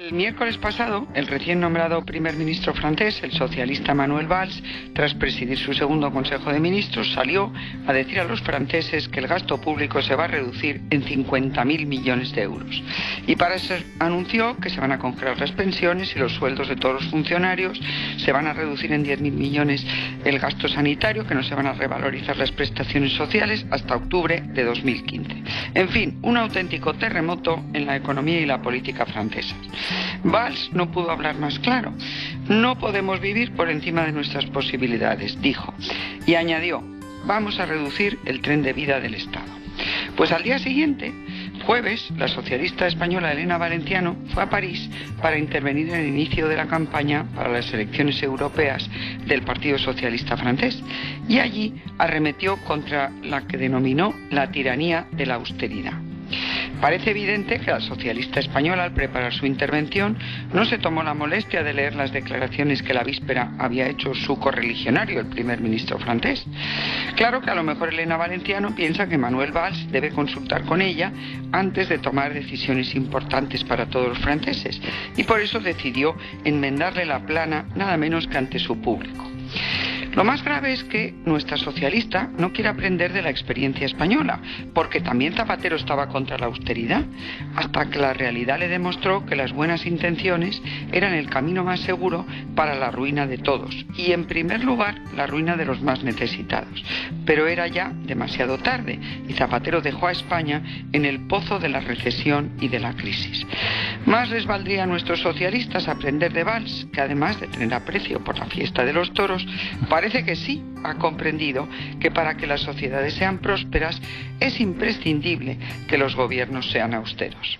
El miércoles pasado, el recién nombrado primer ministro francés, el socialista Manuel Valls, tras presidir su segundo Consejo de Ministros, salió a decir a los franceses que el gasto público se va a reducir en 50.000 millones de euros. Y para eso anunció que se van a congelar las pensiones y los sueldos de todos los funcionarios, se van a reducir en 10.000 millones el gasto sanitario, que no se van a revalorizar las prestaciones sociales hasta octubre de 2015. En fin, un auténtico terremoto en la economía y la política francesa. Valls no pudo hablar más claro. No podemos vivir por encima de nuestras posibilidades, dijo. Y añadió, vamos a reducir el tren de vida del Estado. Pues al día siguiente, jueves, la socialista española Elena Valenciano fue a París para intervenir en el inicio de la campaña para las elecciones europeas del Partido Socialista francés y allí arremetió contra la que denominó la tiranía de la austeridad. Parece evidente que la socialista española al preparar su intervención no se tomó la molestia de leer las declaraciones que la víspera había hecho su correligionario, el primer ministro francés. Claro que a lo mejor Elena Valenciano piensa que Manuel Valls debe consultar con ella antes de tomar decisiones importantes para todos los franceses y por eso decidió enmendarle la plana nada menos que ante su público. Lo más grave es que nuestra socialista no quiere aprender de la experiencia española, porque también Zapatero estaba contra la austeridad, hasta que la realidad le demostró que las buenas intenciones eran el camino más seguro para la ruina de todos, y en primer lugar la ruina de los más necesitados. Pero era ya demasiado tarde, y Zapatero dejó a España en el pozo de la recesión y de la crisis. Más les valdría a nuestros socialistas aprender de Valls, que además de tener aprecio por la fiesta de los toros, parece que sí ha comprendido que para que las sociedades sean prósperas es imprescindible que los gobiernos sean austeros.